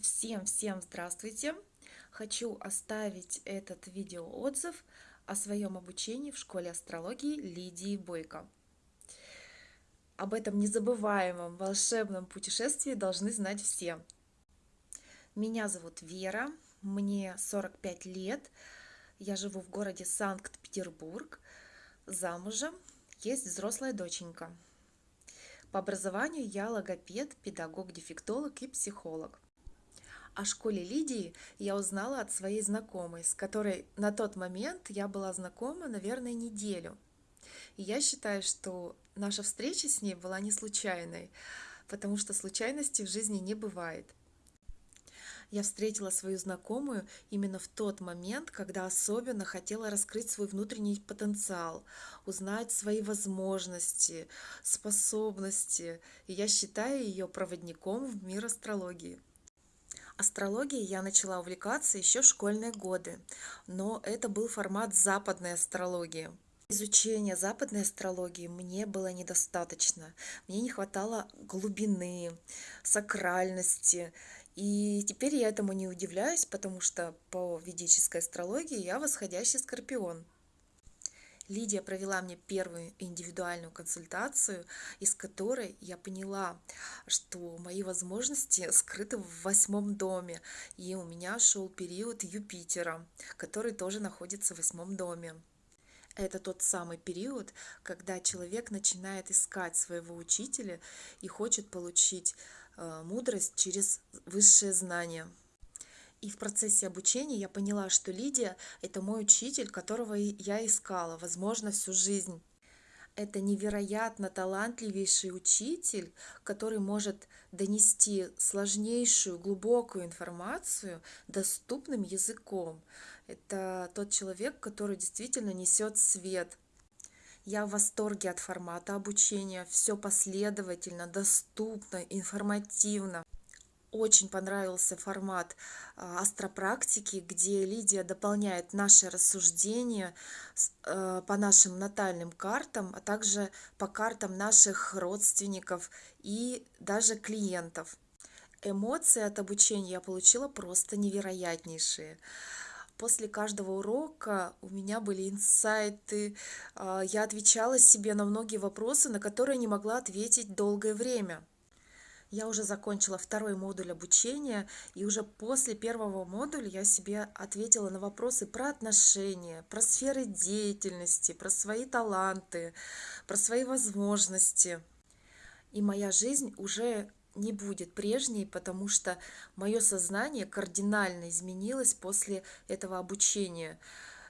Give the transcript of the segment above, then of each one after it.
Всем-всем здравствуйте! Хочу оставить этот видеоотзыв о своем обучении в школе астрологии Лидии Бойко. Об этом незабываемом волшебном путешествии должны знать все. Меня зовут Вера, мне 45 лет, я живу в городе Санкт-Петербург, замужем, есть взрослая доченька. По образованию я логопед, педагог-дефектолог и психолог. О школе Лидии я узнала от своей знакомой, с которой на тот момент я была знакома, наверное, неделю. И я считаю, что наша встреча с ней была не случайной, потому что случайностей в жизни не бывает. Я встретила свою знакомую именно в тот момент, когда особенно хотела раскрыть свой внутренний потенциал, узнать свои возможности, способности. И я считаю ее проводником в мир астрологии. Астрологией я начала увлекаться еще в школьные годы, но это был формат западной астрологии. Изучения западной астрологии мне было недостаточно. Мне не хватало глубины, сакральности. И теперь я этому не удивляюсь, потому что по ведической астрологии я восходящий скорпион. Лидия провела мне первую индивидуальную консультацию, из которой я поняла, что мои возможности скрыты в восьмом доме, и у меня шел период Юпитера, который тоже находится в восьмом доме. Это тот самый период, когда человек начинает искать своего учителя и хочет получить э, мудрость через высшее знание. И в процессе обучения я поняла, что Лидия – это мой учитель, которого я искала, возможно, всю жизнь. Это невероятно талантливейший учитель, который может донести сложнейшую, глубокую информацию доступным языком. Это тот человек, который действительно несет свет. Я в восторге от формата обучения. Все последовательно, доступно, информативно очень понравился формат а, астропрактики, где Лидия дополняет наши рассуждения э, по нашим натальным картам, а также по картам наших родственников и даже клиентов. Эмоции от обучения я получила просто невероятнейшие. После каждого урока у меня были инсайты, а, я отвечала себе на многие вопросы, на которые не могла ответить долгое время. Я уже закончила второй модуль обучения, и уже после первого модуля я себе ответила на вопросы про отношения, про сферы деятельности, про свои таланты, про свои возможности. И моя жизнь уже не будет прежней, потому что мое сознание кардинально изменилось после этого обучения.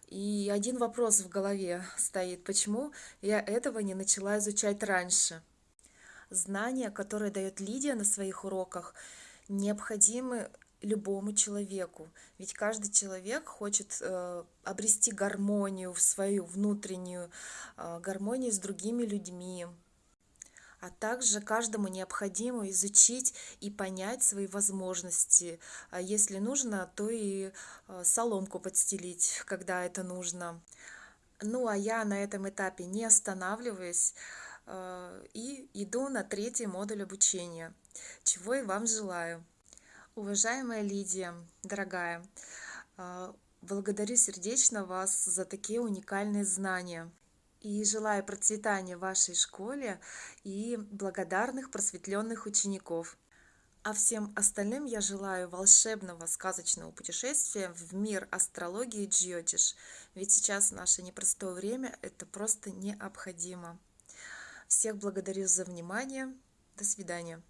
И один вопрос в голове стоит, почему я этого не начала изучать раньше знания, которые дает Лидия на своих уроках, необходимы любому человеку. Ведь каждый человек хочет э, обрести гармонию в свою внутреннюю, э, гармонию с другими людьми. А также каждому необходимо изучить и понять свои возможности. А если нужно, то и э, соломку подстелить, когда это нужно. Ну а я на этом этапе не останавливаюсь. Э, и иду на третий модуль обучения, чего и вам желаю. Уважаемая Лидия, дорогая, э, благодарю сердечно вас за такие уникальные знания и желаю процветания вашей школе и благодарных просветленных учеников. А всем остальным я желаю волшебного сказочного путешествия в мир астрологии Джиотиш, ведь сейчас наше непростое время это просто необходимо. Всех благодарю за внимание. До свидания.